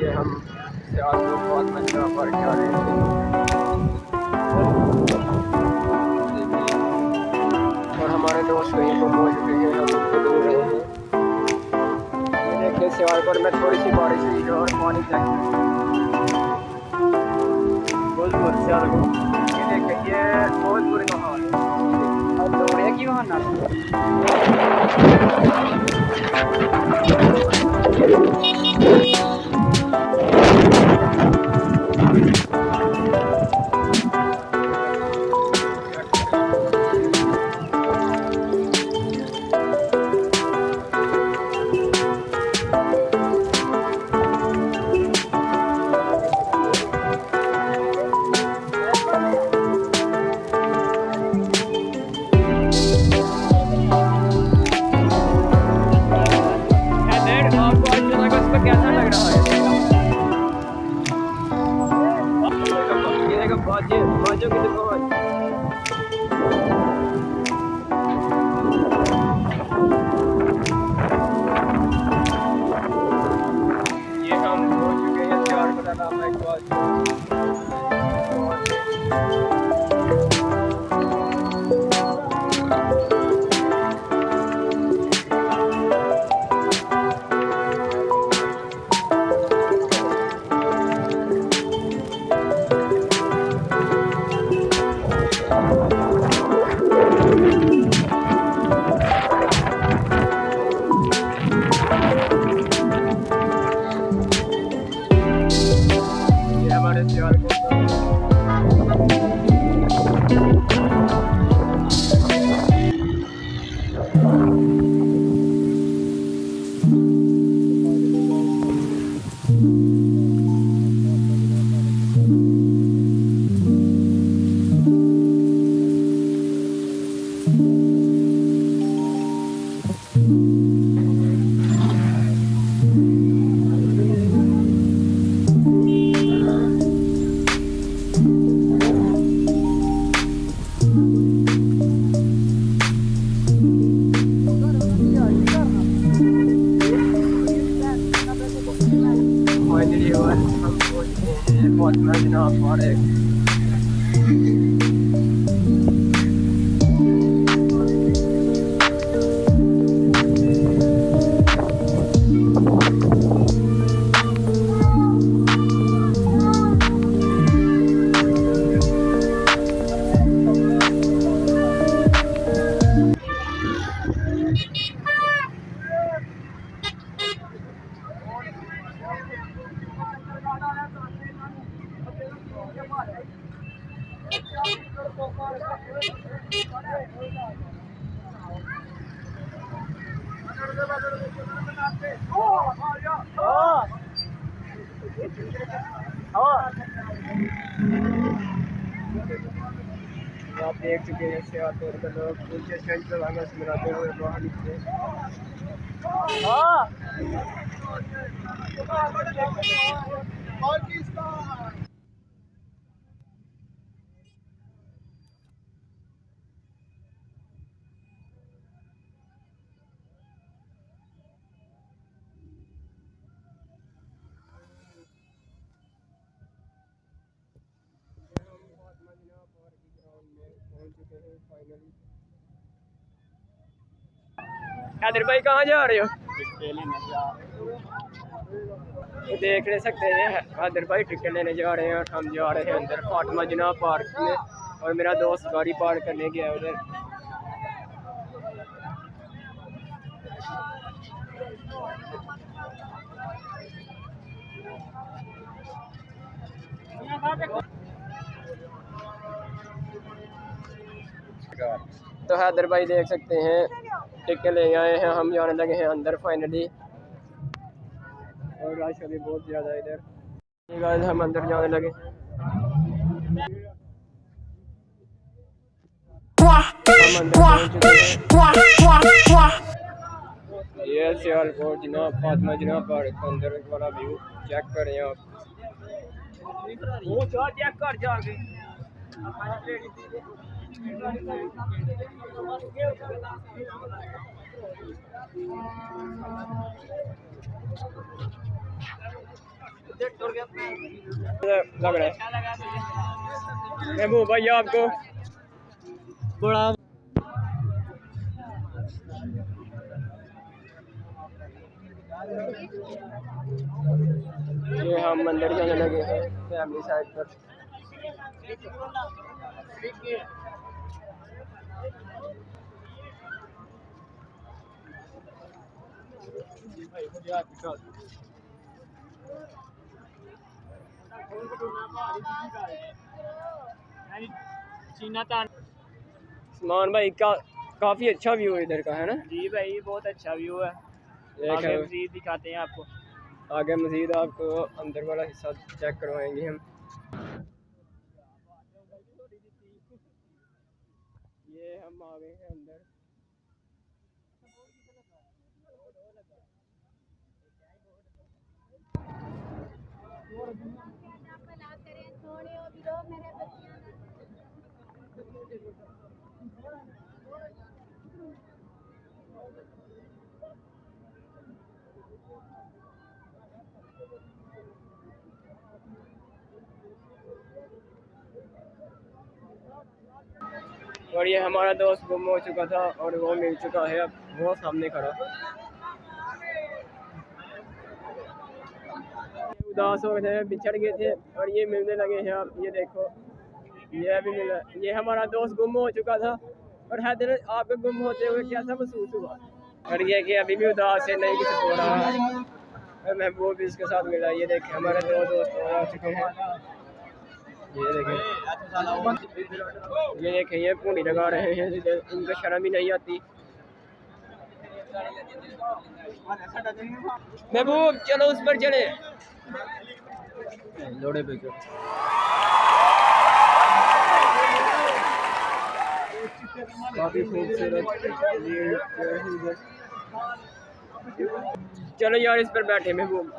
یہ ہم پر اچھا اور ہمارے دوست کہیں کو پہنچ ہیں، ہم کو رہے ہیں۔ دیکھیں پر میں تھوڑی سی بارش ہوئی ہے اور پانی چاہیے بہت بہت سیال کو یہ دیکھیں، یہ بہت بری ماحول 同じようなの。آپ دیکھ چکے ہیں سیاح طور پر لوگ۔ پوچھے سینٹ لگانا سے ملاتے ہوئے باہر نکلے۔ حیدر بھائی کہاں جا رہے ہو دیکھ لے سکتے ہیں حیدر بھائی ٹکٹ لینے جا رہے ہیں اور ہم جا رہے ہیں اندر فاطمہ جناح پارک میں اور میرا دوست گاڑی پارک کرنے گیا ادھر تو حیدر بھائی دیکھ سکتے ہیں ٹکٹ لے آئے ہیں، ہم جانے لگے ہیں اندر فائنلی اور رش ابھی بہت زیادہ ہے ادھر۔ ہم اندر جانے لگے یہ سیال کوٹ جناب فاطمہ، جناب پارک اندر والا ویو چیک کریں آپ۔ وہ چیک کر جا کے لگ رہا ہے محبوب بھائی آپ کو بڑا یہ ہم مندر جانے لگے ہیں، فیملی سائڈ پر۔ سلمان بھائی کا کافی اچھا ویو ادھر کا ہے نا؟ جی بھائی بہت اچھا ویو ہے۔ آگے ہے۔ مزید دکھاتے ہیں آپ کو۔ آگے مزید آپ کو اندر والا حصہ چیک کروائیں گے ہم۔ یہ ہم آ گئے ہیں اندر۔ اور یہ ہمارا دوست گم ہو چکا تھا اور وہ مل چکا ہے اب، وہ سامنے کھڑا۔ اداس ہو گئے تھے بچھڑ گئے تھے اور یہ ملنے لگے ہیں۔ آپ یہ دیکھو۔ یہ ابھی ملا یہ ہمارا دوست گم ہو چکا تھا اور حیدر آپ کے گم ہوتے ہوئے کیسا محسوس ہوا؟ اور یہ کہ ابھی بھی اداس ہے، نہیں کچھ ہو رہا۔ ہے اور محبوب بھی اس کے ساتھ ملا۔ یہ دیکھیں، ہمارے دو دوست ہو چکے ہیں۔ یہ دیکھیں۔ یہ دیکھیں، یہ پونی لگا رہے ہیں۔ ان کو شرم ہی نہیں آتی۔ محبوب، چلو اس پر چڑھے لوڑے پہ چلو۔ کافی خوبصورت چلو یار اس پر بیٹھے میں ہم